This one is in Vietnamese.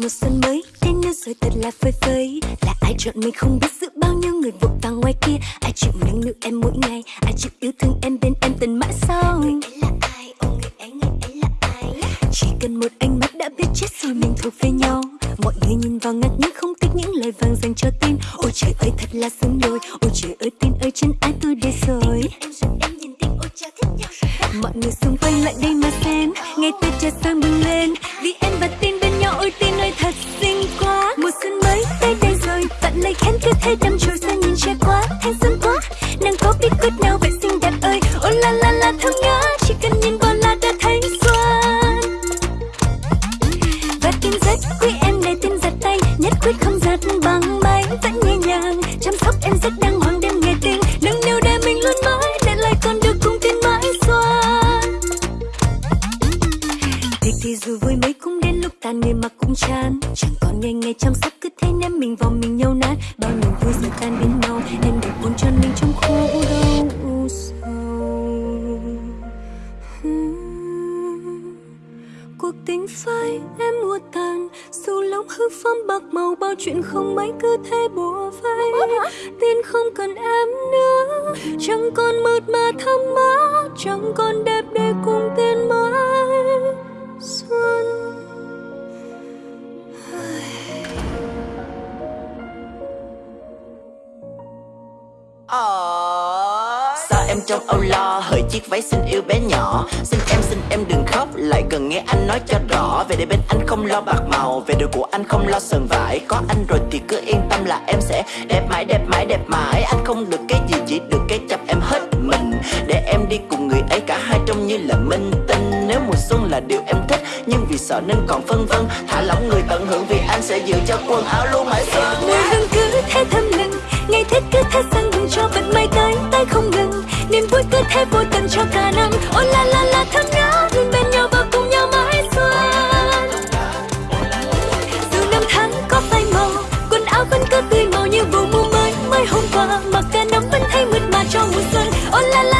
một mùa xuân mới, thế nên rồi thật là phơi phới. Là ai chọn mình không biết giữa bao nhiêu người vội vàng ngoài kia. Ai chịu nâng niu em mỗi ngày, ai chịu yêu thương em bên em tận mãi sau. Người ấy là ai? Ô người ấy người ấy là ai? Chỉ cần một ánh mắt đã biết chết rồi mình thuộc về nhau. Mọi người nhìn vào ngạc nhiên không thích những lời vàng dành cho tin. Ôi trời ơi, thật là sướng đôi ôi trời ơi, tin ơi chân ai tôi đây rồi. Em rồi em nhìn tin ôi thích nhau. Rồi mọi người xung quanh lại đây quyết không giật bằng máy, vẫn nhẹ nhàng. Chăm sóc em rất đàng hoàng đêm ngày tình nâng niu để mình luôn mãi, để lại con được cùng tin mãi xuân thì thì dù vui mấy cũng đến lúc tàn người mà cũng chán. Chẳng còn ngày ngày chăm sóc, cứ thế ném mình vào mình nhau nát. Bao niềm vui giờ tan biến mau, em để buồn cho mình trong khổ đau sầu. Cuộc tình phai em mua tàn dù phong bạc màu, bao chuyện không mấy, cứ thế bùa vây. Tin không cần em nữa, chẳng còn mượt mà thắm mát, chẳng còn đẹp để cùng tiên mãi. Xuân. Sao trong âu lo. Hỡi chiếc váy xinh yêu bé nhỏ. Xin em xin em đừng khóc. Lại cần nghe anh nói cho rõ. Về đây bên anh không lo bạc màu. Về đời của anh không lo sờn vải. Có anh rồi thì cứ yên tâm là em sẽ đẹp mãi đẹp mãi đẹp mãi. Anh không được cái gì, chỉ được cái chăm em hết mình. Để em đi cùng người ấy, cả hai trông như là minh tinh. Nếu mùa xuân là điều em thích, Nhưng vì sợ nên còn phân vân. Thả lỏng người tận hưởng vì anh sẽ giữ cho quần áo luôn mãi xuân mùa hương cứ thế thơm lừng, ngày thích cứ thế sang cho vận mây tới. Tay không ngừng niềm vui cứ thế vô tận cho cả năm. Oh la la la, thân ngát luôn bên nhau và cùng nhau mãi xuân. Dù năm tháng có phai màu, quần áo vẫn cứ tươi màu như vụ mùa mới. Mới hôm qua, mặc cả nóng vẫn thấy mượt mà cho mùa xuân. Oh la la